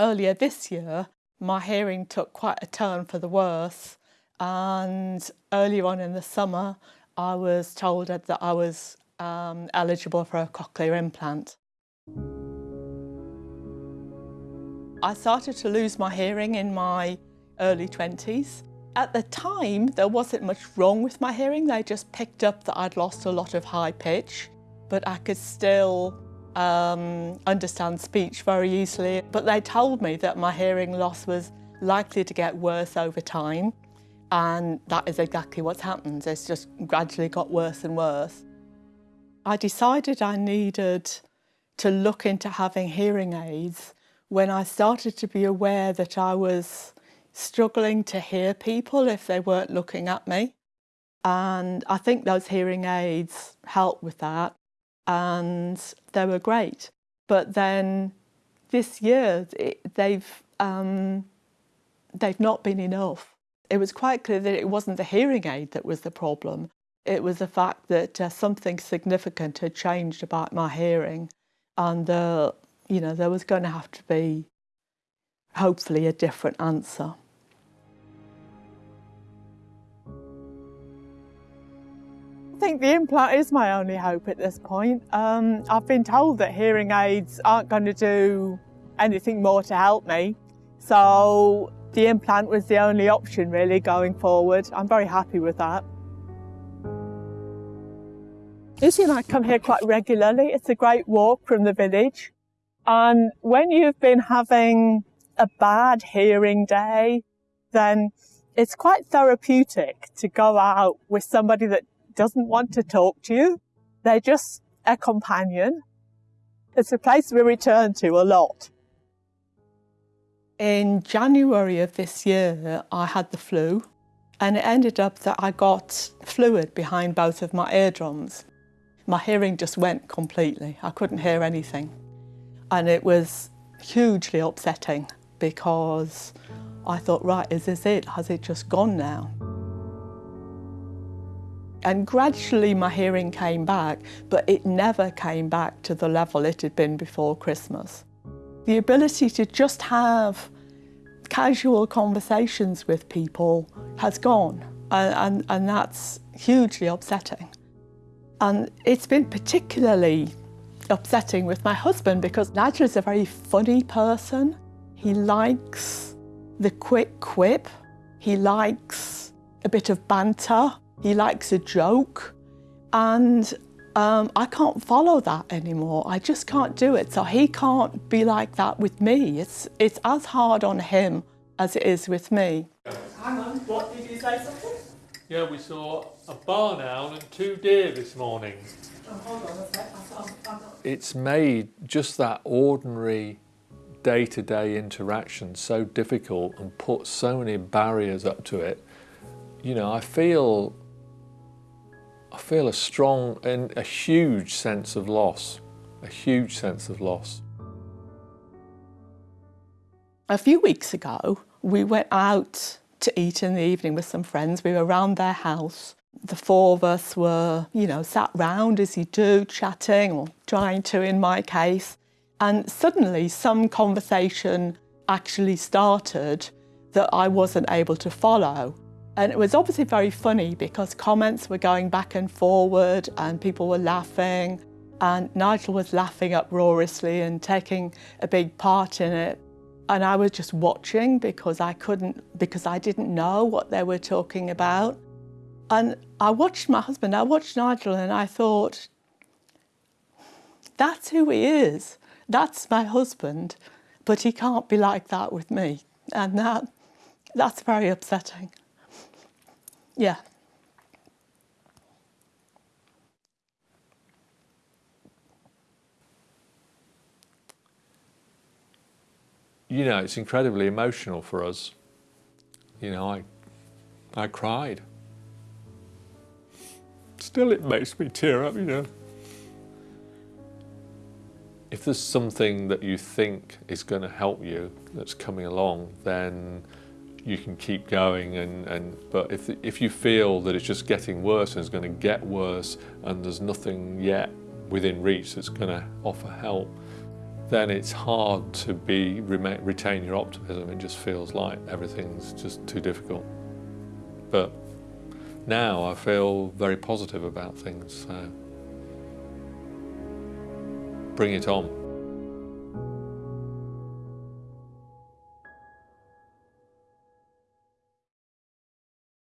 Earlier this year, my hearing took quite a turn for the worse and earlier on in the summer I was told that I was um, eligible for a cochlear implant. I started to lose my hearing in my early 20s. At the time, there wasn't much wrong with my hearing. They just picked up that I'd lost a lot of high pitch, but I could still um, understand speech very easily. But they told me that my hearing loss was likely to get worse over time. And that is exactly what's happened. It's just gradually got worse and worse. I decided I needed to look into having hearing aids when I started to be aware that I was struggling to hear people if they weren't looking at me. And I think those hearing aids helped with that and they were great. But then this year, they've, um, they've not been enough. It was quite clear that it wasn't the hearing aid that was the problem. It was the fact that uh, something significant had changed about my hearing and, uh, you know, there was going to have to be hopefully a different answer. Think the implant is my only hope at this point. Um, I've been told that hearing aids aren't going to do anything more to help me. So the implant was the only option really going forward. I'm very happy with that. Izzy and I come here quite regularly. It's a great walk from the village. And when you've been having a bad hearing day, then it's quite therapeutic to go out with somebody that doesn't want to talk to you. They're just a companion. It's a place we return to a lot. In January of this year, I had the flu and it ended up that I got fluid behind both of my eardrums. My hearing just went completely. I couldn't hear anything. And it was hugely upsetting because I thought, right, is this it? Has it just gone now? And gradually my hearing came back, but it never came back to the level it had been before Christmas. The ability to just have casual conversations with people has gone and, and, and that's hugely upsetting. And it's been particularly upsetting with my husband because Nigel is a very funny person. He likes the quick quip. He likes a bit of banter. He likes a joke. And um, I can't follow that anymore. I just can't do it. So he can't be like that with me. It's, it's as hard on him as it is with me. Hang on, what did you say something? Yeah, we saw a barn owl and two deer this morning. Oh, it's made just that ordinary day-to-day -day interaction so difficult and put so many barriers up to it. You know, I feel I feel a strong and a huge sense of loss, a huge sense of loss. A few weeks ago, we went out to eat in the evening with some friends. We were around their house. The four of us were, you know, sat round as you do, chatting or trying to in my case. And suddenly some conversation actually started that I wasn't able to follow. And it was obviously very funny because comments were going back and forward and people were laughing and Nigel was laughing uproariously and taking a big part in it. And I was just watching because I couldn't, because I didn't know what they were talking about. And I watched my husband, I watched Nigel and I thought, that's who he is. That's my husband, but he can't be like that with me. And that, that's very upsetting. Yeah. You know, it's incredibly emotional for us. You know, I, I cried. Still, it makes me tear up, you know. If there's something that you think is going to help you that's coming along, then you can keep going and, and but if, if you feel that it's just getting worse and it's going to get worse and there's nothing yet within reach that's going to offer help, then it's hard to be retain your optimism. It just feels like everything's just too difficult. But now I feel very positive about things. So bring it on.